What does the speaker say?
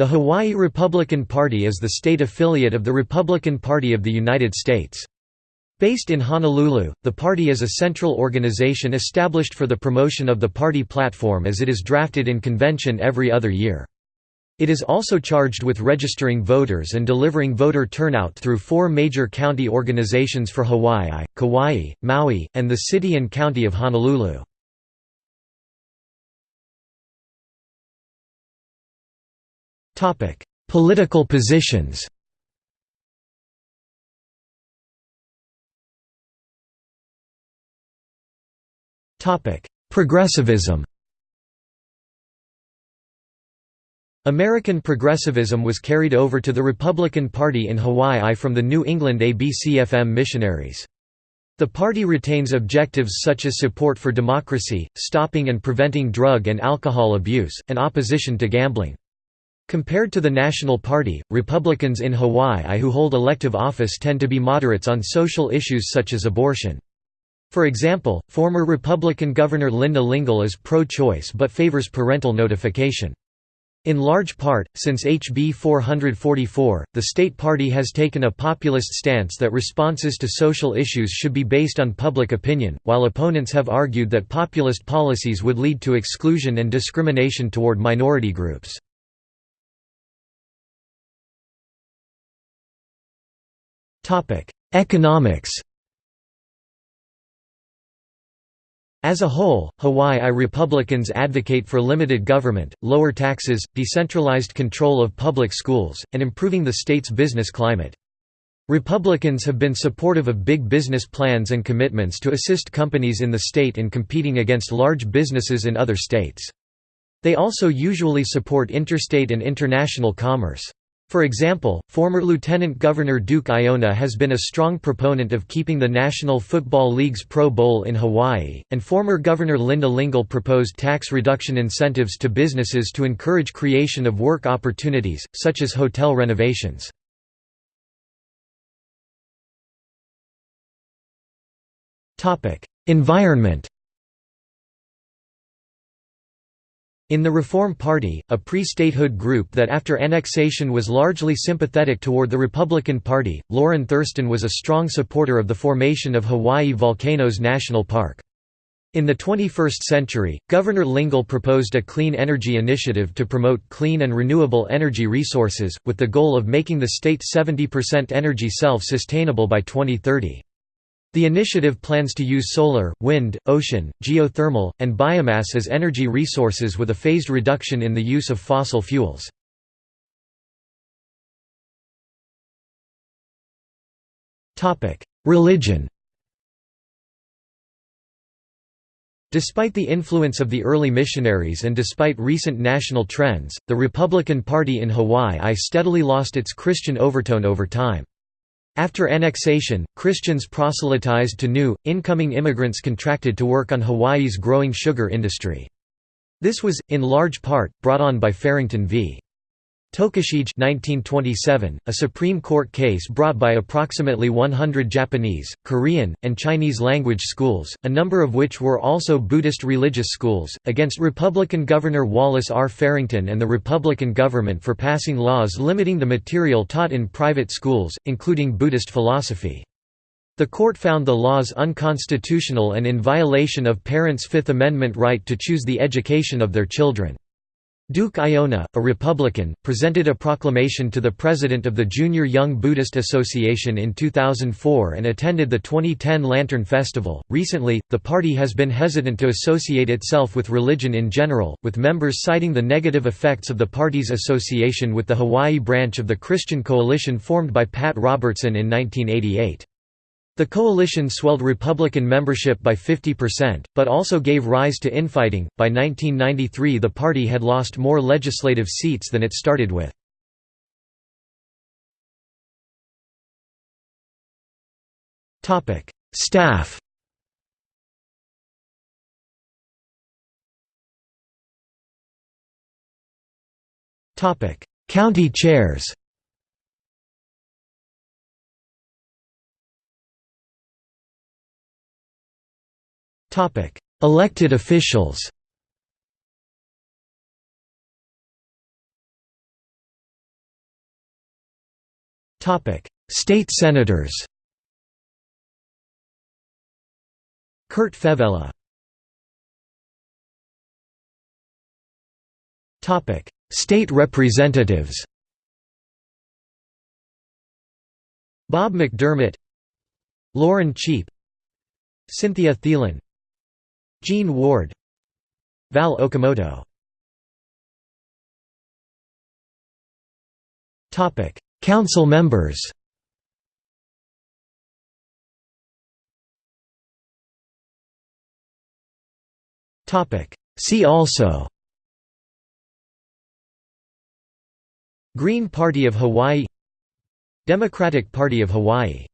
The Hawaii Republican Party is the state affiliate of the Republican Party of the United States. Based in Honolulu, the party is a central organization established for the promotion of the party platform as it is drafted in convention every other year. It is also charged with registering voters and delivering voter turnout through four major county organizations for Hawaii, Kauai, Maui, and the city and county of Honolulu. Political positions Progressivism American progressivism was carried over to the Republican Party in Hawaii from the New England ABCFM missionaries. The party retains objectives such as support for democracy, stopping and preventing drug and alcohol abuse, and opposition to gambling. Compared to the National Party, Republicans in Hawaii who hold elective office tend to be moderates on social issues such as abortion. For example, former Republican Governor Linda Lingle is pro-choice but favors parental notification. In large part, since HB 444, the state party has taken a populist stance that responses to social issues should be based on public opinion, while opponents have argued that populist policies would lead to exclusion and discrimination toward minority groups. Economics As a whole, Hawaii Republicans advocate for limited government, lower taxes, decentralized control of public schools, and improving the state's business climate. Republicans have been supportive of big business plans and commitments to assist companies in the state in competing against large businesses in other states. They also usually support interstate and international commerce. For example, former Lieutenant Governor Duke Aiona has been a strong proponent of keeping the National Football League's Pro Bowl in Hawaii, and former Governor Linda Lingle proposed tax reduction incentives to businesses to encourage creation of work opportunities, such as hotel renovations. Environment In the Reform Party, a pre-statehood group that after annexation was largely sympathetic toward the Republican Party, Lorrin Thurston was a strong supporter of the formation of Hawaii Volcanoes National Park. In the 21st century, Governor Lingle proposed a clean energy initiative to promote clean and renewable energy resources, with the goal of making the state 70% energy self-sustainable by 2030. The initiative plans to use solar, wind, ocean, geothermal, and biomass as energy resources with a phased reduction in the use of fossil fuels. Religion Despite the influence of the early missionaries and despite recent national trends, the Republican Party in Hawaii steadily lost its Christian overtone over time. After annexation, Christians proselytized to new, incoming immigrants contracted to work on Hawaii's growing sugar industry. This was, in large part, brought on by Farrington v. Tokushige 1927, a Supreme Court case brought by approximately 100 Japanese, Korean, and Chinese language schools, a number of which were also Buddhist religious schools, against Republican Governor Wallace R. Farrington and the Republican government for passing laws limiting the material taught in private schools, including Buddhist philosophy. The court found the laws unconstitutional and in violation of parents' Fifth Amendment right to choose the education of their children. Duke Aiona, a Republican, presented a proclamation to the president of the Junior Young Buddhist Association in 2004 and attended the 2010 Lantern Festival. Recently, the party has been hesitant to associate itself with religion in general, with members citing the negative effects of the party's association with the Hawaii branch of the Christian Coalition formed by Pat Robertson in 1988. The coalition swelled Republican membership by 50%, but also gave rise to infighting. By 1993, the party had lost more legislative seats than it started with. Topic: Staff. Topic: County chairs. Elected officials Topic: State senators Kurt Fevella Topic: State representatives Bob McDermott Lauren Cheape Cynthia Thielen Gene Ward. Val Okimoto. Council members. Topic. See also. Green Party of Hawaii. Democratic Party of Hawaii